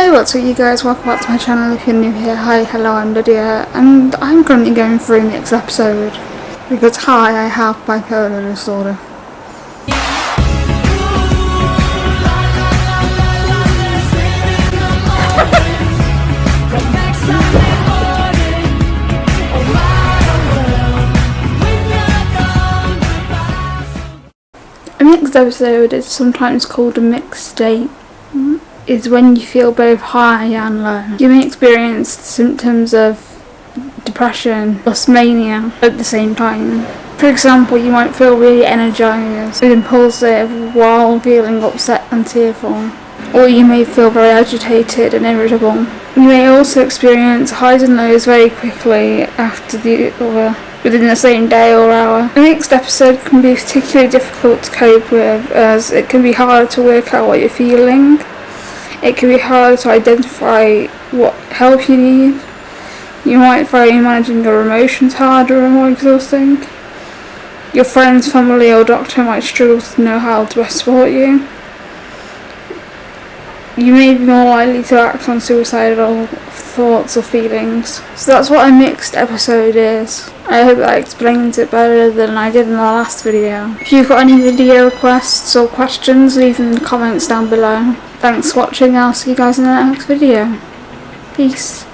Hey what's up you guys, welcome back to my channel if you're new here. Hi, hello, I'm Lydia and I'm currently going through mixed episode because hi, I have bipolar disorder. A mixed episode is sometimes called a mixed state is when you feel both high and low. You may experience symptoms of depression plus mania at the same time. For example, you might feel really energized and impulsive while feeling upset and tearful. Or you may feel very agitated and irritable. You may also experience highs and lows very quickly after the other within the same day or hour. The mixed episode can be particularly difficult to cope with as it can be hard to work out what you're feeling it can be hard to identify what help you need. You might find managing your emotions harder and more exhausting. Your friends, family or doctor might struggle to know how to best support you. You may be more likely to act on suicidal thoughts or feelings. So that's what a mixed episode is. I hope that explains it better than I did in the last video. If you've got any video requests or questions, leave them in the comments down below. Thanks for watching, I'll see you guys in the next video. Peace.